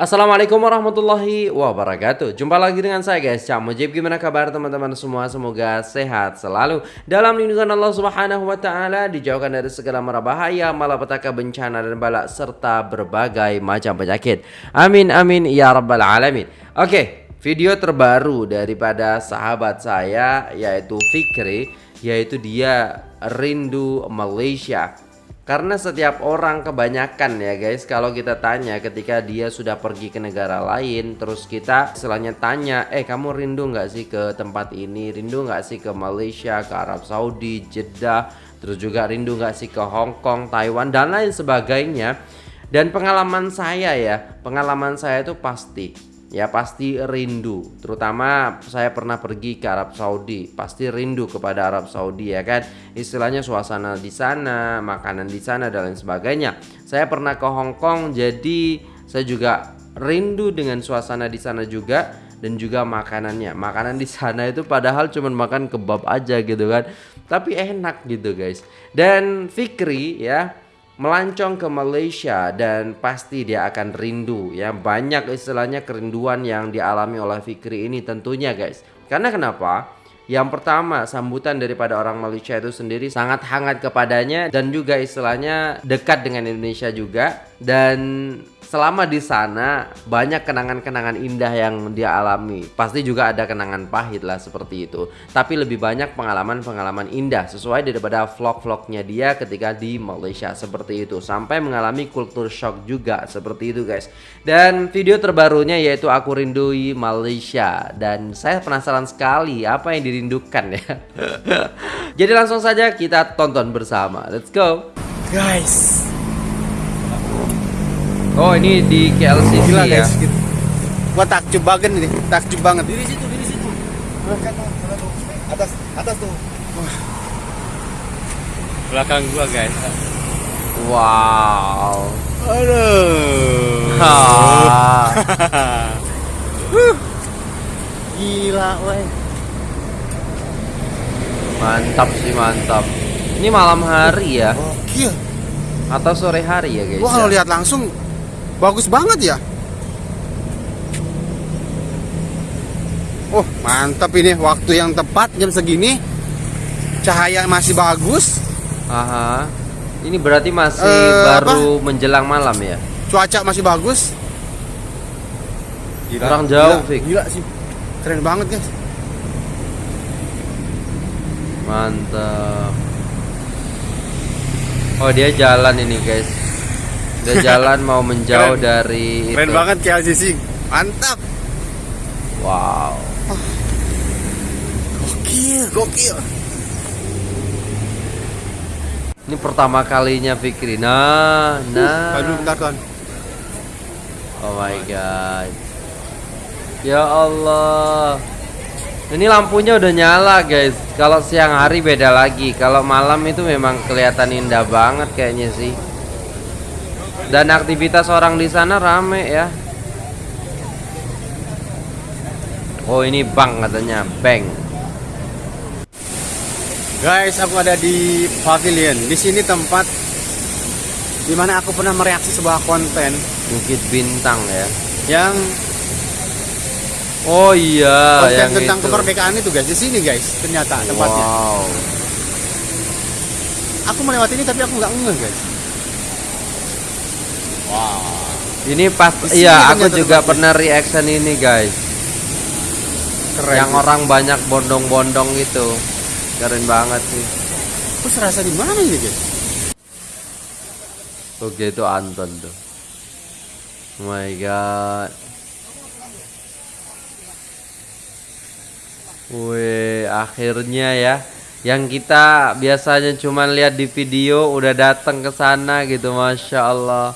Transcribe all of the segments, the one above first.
Assalamualaikum warahmatullahi wabarakatuh. Jumpa lagi dengan saya guys. Cak Mujib Gimana kabar teman-teman semua? Semoga sehat selalu. Dalam lindungan Allah subhanahu wa ta'ala Dijauhkan dari segala mara bahaya Malapetaka bencana dan balak Serta berbagai macam penyakit. Amin amin ya rabbal alamin. Oke video terbaru daripada sahabat saya Yaitu Fikri Yaitu dia rindu Malaysia karena setiap orang kebanyakan ya guys. Kalau kita tanya ketika dia sudah pergi ke negara lain Terus kita istilahnya tanya Eh kamu rindu nggak sih ke tempat ini? Rindu nggak sih ke Malaysia, ke Arab Saudi, Jeddah? Terus juga rindu nggak sih ke Hong Kong, Taiwan dan lain sebagainya? Dan pengalaman saya ya Pengalaman saya itu pasti ya pasti rindu. Terutama saya pernah pergi ke Arab Saudi. Pasti rindu kepada Arab Saudi ya kan? Istilahnya suasana di sana makanan di sana dan lain sebagainya. Saya pernah ke Hong Kong jadi saya juga rindu dengan suasana di sana juga dan juga makanannya. Makanan di sana itu padahal cuma makan kebab aja gitu kan. Tapi enak gitu guys. Dan Fikri ya melancong ke Malaysia dan pasti dia akan rindu ya. Banyak istilahnya kerinduan yang dialami oleh Fikri ini tentunya guys. Karena kenapa? Yang pertama sambutan daripada orang Malaysia itu sendiri sangat hangat kepadanya dan juga istilahnya dekat dengan Indonesia juga. Dan selama di sana banyak kenangan-kenangan indah yang dia alami. Pasti juga ada kenangan pahit lah seperti itu. Tapi lebih banyak pengalaman-pengalaman indah sesuai daripada vlog-vlognya dia ketika di Malaysia seperti itu. Sampai mengalami kultur shock juga seperti itu guys. Dan video terbarunya yaitu aku rindui Malaysia dan saya penasaran sekali apa yang dirindukan ya. Jadi langsung saja kita tonton bersama. Let's go. Guys, Oh ini di KLCC gila ya. guys. Gitu. Gua takjub banget ini, takjub banget. Di situ, di situ. Atas, atas tuh. Belakang gua, guys. Wow. Aduh. Ha. Gila, weh. Mantap sih mantap. Ini malam hari ya Gokil. atau sore hari ya guys? Gua kalau ya? lihat langsung bagus banget ya. Oh, mantap ini waktu yang tepat jam segini. Cahaya masih bagus, Aha. Ini berarti masih Eh, baru menjelang malam ya? cuaca masih bagus. Kurang jauh, gila, Fik. Gila sih. Keren banget, guys. Mantap. Oh dia jalan ini guys. Dia jalan mau menjauh Keren. dari Keren itu. banget KLCC. Mantap. Wow. Gokil, gokil. Ini pertama kalinya Fikri. Nah, nah. Aduh, bentar, Tuan. Oh my god. Ya Allah. Ini lampunya udah nyala, guys. Kalau siang hari beda lagi. Kalau malam itu memang kelihatan indah banget kayaknya sih. Dan aktivitas orang di sana rame ya. Oh, ini bank katanya, bank. Guys, aku ada di pavilion. Di sini tempat di mana aku pernah mereaksi sebuah konten Bukit Bintang ya. yang Oh iya, konten yang tentang itu. kemerdekaan itu guys. Di sini guys, ternyata tempatnya. Wow. Aku melewati ini tapi aku nggak ngeh guys. Ini pas Di sini iya aku juga tempatnya. pernah reaction ini guys. Keren. yang orang banyak bondong-bondong itu. Keren banget sih. Aku serasa di mana ini guys? Oke itu Anton tuh. Oh my god. Wih, akhirnya ya. Yang kita biasanya cuma lihat di video udah datang ke sana gitu, masya Allah.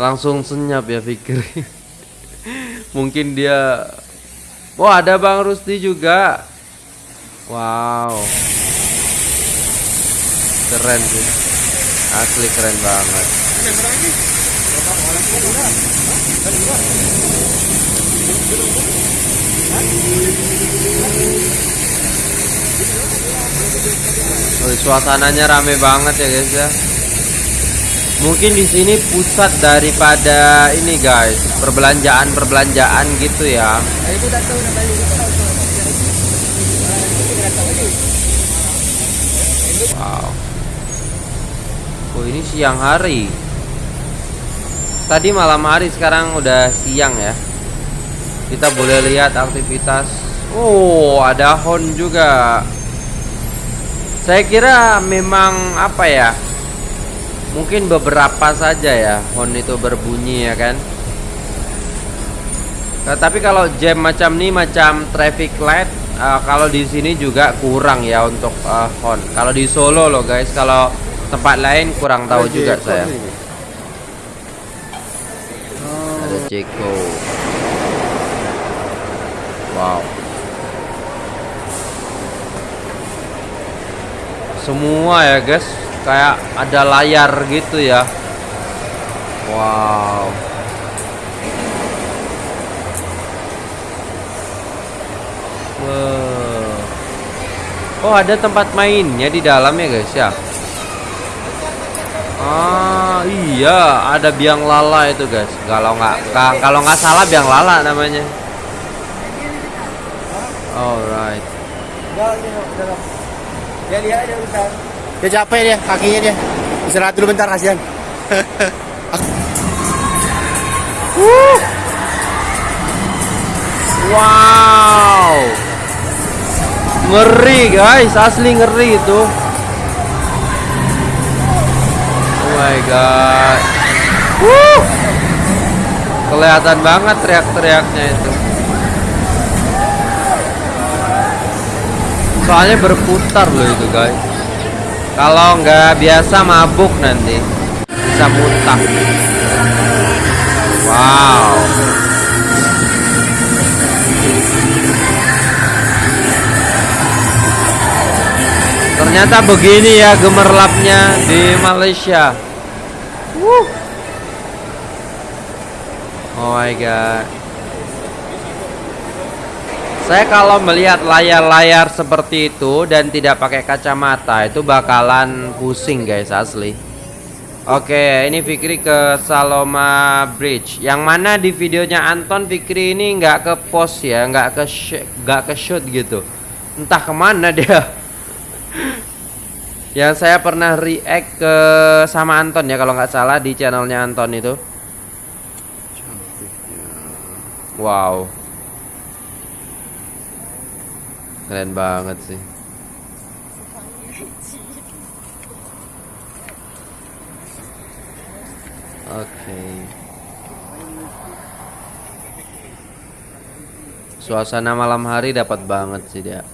Langsung senyap ya Fikri. Mungkin dia. Wah ada Bang Rusti juga. Wow. Keren sih. Asli keren banget. Wih, suasananya rame banget ya guys ya. Mungkin di sini pusat daripada ini guys, perbelanjaan-perbelanjaan gitu ya. Wow. Oh, ini siang hari. Tadi malam hari, sekarang udah siang ya. Kita boleh lihat aktivitas. Oh, ada hon juga. Saya kira memang apa ya? Mungkin beberapa saja ya hon itu berbunyi ya kan. Nah, tapi kalau jam macam ini macam traffic light uh, kalau di sini juga kurang ya untuk uh, hon. Kalau di Solo loh guys, kalau tempat lain kurang tahu juga saya. Ada Ceko. Wow. Semua ya guys, kayak ada layar gitu ya. Wow. Oh ada tempat mainnya di dalam ya guys ya. Ah iya ada biang lala itu guys. Kalau nggak ka- kalau nggak salah biang lala namanya. Alright. Dia lihat bentar. Dia capek dia, kakinya dia. Istirahat dulu bentar kasihan. Wow. Ngeri guys, asli ngeri itu. Oh my god. Wuh. Kelihatan banget teriak-teriaknya itu. Soalnya berputar loh itu guys. Kalau nggak biasa mabuk nanti bisa muntah. Wow. Ternyata begini ya gemerlapnya di Malaysia. Wuh. Oh my god. Saya kalau melihat layar-layar seperti itu dan tidak pakai kacamata itu bakalan pusing guys asli. Oke, ini Fikri ke Saloma Bridge. Yang mana di videonya Anton Fikri ini nggak ke post ya, nggak ke nggak ke shoot gitu. Entah ke mana dia. Yang saya pernah react ke sama Anton ya kalau nggak salah di channelnya Anton itu. Wow. Keren banget sih. Oke. Suasana malam hari dapat banget sih dia.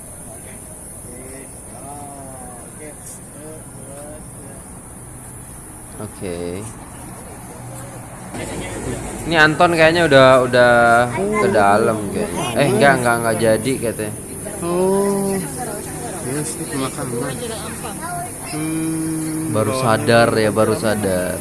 Oke. Ini Anton kayaknya udah udah ke dalam kayaknya. Eh enggak enggak enggak jadi katanya. Oh. Ini sih pemakaman. Hmm. Baru sadar ya, baru sadar.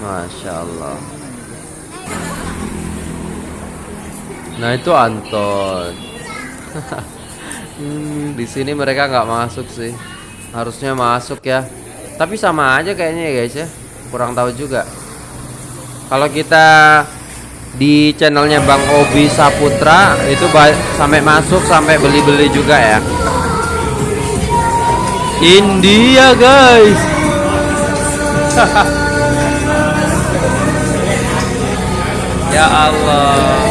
Masya Allah. Nah itu Anton. Hmm, di sini mereka nggak masuk sih. Harusnya masuk ya. Tapi sama aja kayaknya ya guys ya. Kurang tahu juga. Kalau kita di channelnya Bang Obi Saputra itu sampai masuk sampai beli-beli juga ya. India guys. ya Allah.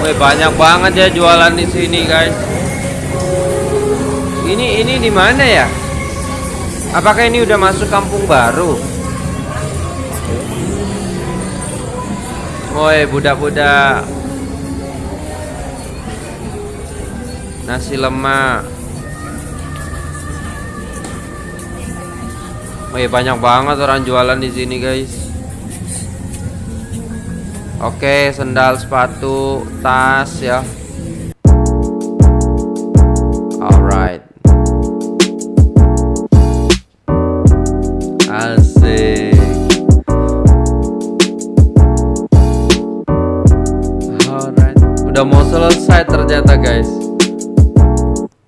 Wih, banyak banget ya jualan di sini guys. Ini ini di mana ya? Apakah ini udah masuk kampung baru? Woi, budak-budak. Nasi lemak. Wih, banyak banget orang jualan di sini, guys. Oke, sendal, sepatu, tas ya. Alright. Selesai ternyata guys.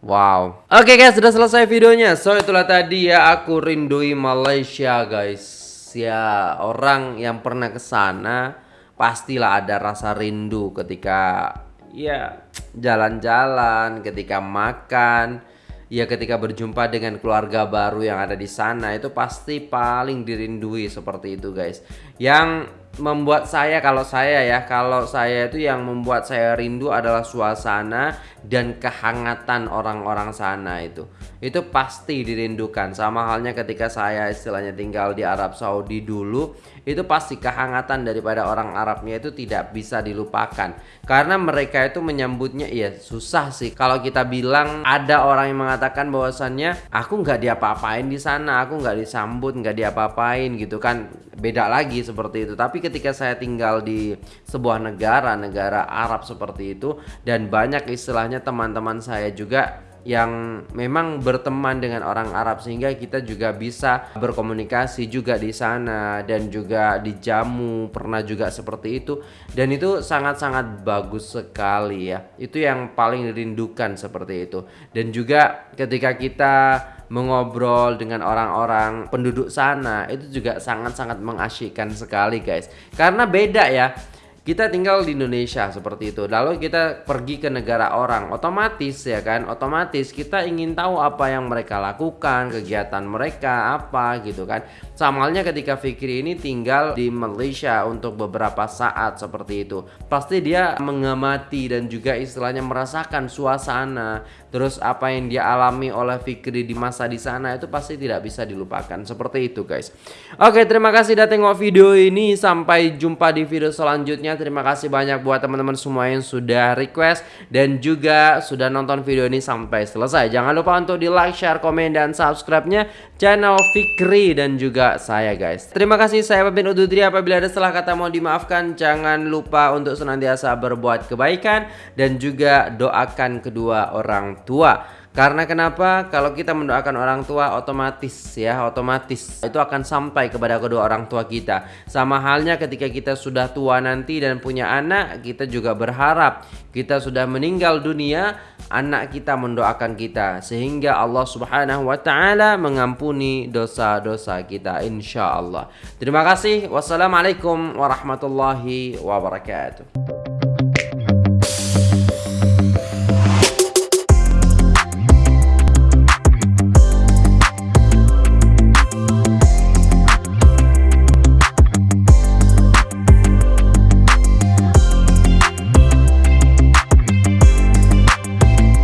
Wow. Oke guys sudah selesai videonya. So itulah tadi ya aku rindui Malaysia guys. Ya orang yang pernah ke sana Pastilah ada rasa rindu ketika Ya jalan-jalan Ketika makan ya ketika berjumpa dengan keluarga baru yang ada di sana. Itu pasti paling dirindui seperti itu guys. Yang membuat saya kalau saya ya kalau saya itu yang membuat saya rindu adalah suasana dan kehangatan orang-orang sana itu. Itu pasti dirindukan. Sama halnya ketika saya istilahnya tinggal di Arab Saudi dulu itu pasti kehangatan daripada orang Arabnya itu tidak bisa dilupakan. Karena mereka itu menyambutnya ya susah sih. Kalau kita bilang ada orang yang mengatakan bahwasannya aku nggak diapa-apain di sana aku nggak disambut nggak diapa-apain gitu kan beda lagi seperti itu. Tapi ketika saya tinggal di sebuah negara negara Arab seperti itu dan banyak istilahnya teman-teman saya juga yang memang berteman dengan orang Arab sehingga kita juga bisa berkomunikasi juga di sana dan juga dijamu pernah juga seperti itu. Dan itu sangat-sangat bagus sekali ya. Itu yang paling dirindukan seperti itu. Dan juga ketika kita mengobrol dengan orang-orang penduduk sana itu juga sangat-sangat mengasyikkan sekali guys. Karena beda ya kita tinggal di Indonesia seperti itu lalu kita pergi ke negara orang otomatis ya kan otomatis kita ingin tahu apa yang mereka lakukan kegiatan mereka apa gitu kan. Sama halnya ketika Fikri ini tinggal di Malaysia untuk beberapa saat seperti itu pasti dia mengamati dan juga istilahnya merasakan suasana terus apa yang dia alami oleh Fikri di masa di sana itu pasti tidak bisa dilupakan seperti itu guys oke terima kasih sudah tengok video ini sampai jumpa di video selanjutnya terima kasih banyak buat teman-teman semua yang sudah request dan juga sudah nonton video ini sampai selesai. Jangan lupa untuk di like, share, komen, dan subscribe-nya channel Fikri dan juga saya guys. Terima kasih saya Pemimpin Ududri apabila ada salah kata mau dimaafkan. Jangan lupa untuk senantiasa berbuat kebaikan dan juga doakan kedua orang tua. Karena kenapa? Kalau kita mendoakan orang tua otomatis ya, otomatis itu akan sampai kepada kedua orang tua kita. Sama halnya ketika kita sudah tua nanti dan punya anak, kita juga berharap kita sudah meninggal dunia, anak kita mendoakan kita sehingga Allah Subhanahu wa taala mengampuni dosa-dosa kita insya Allah. Terima kasih. Wassalamualaikum warahmatullahi wabarakatuh.